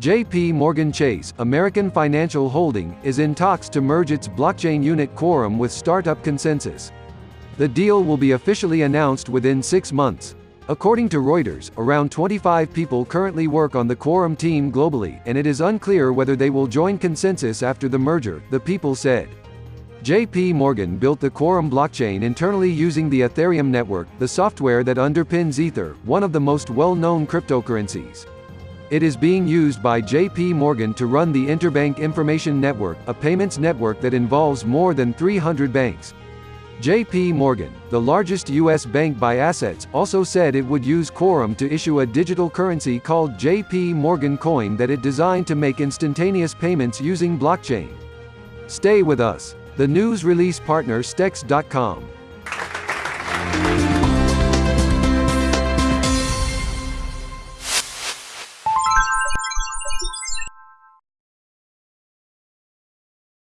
JP Morgan Chase, American Financial Holding, is in talks to merge its blockchain unit Quorum with startup ConsenSys. The deal will be officially announced within six months. According to Reuters, around 25 people currently work on the Quorum team globally, and it is unclear whether they will join ConsenSys after the merger, the people said. JP Morgan built the Quorum blockchain internally using the Ethereum network, the software that underpins Ether, one of the most well-known cryptocurrencies. It is being used by JP Morgan to run the Interbank Information Network, a payments network that involves more than 300 banks. JP Morgan, the largest U.S. bank by assets, also said it would use Quorum to issue a digital currency called JP Morgan Coin that it designed to make instantaneous payments using blockchain. Stay with us. The news release partner Stex.com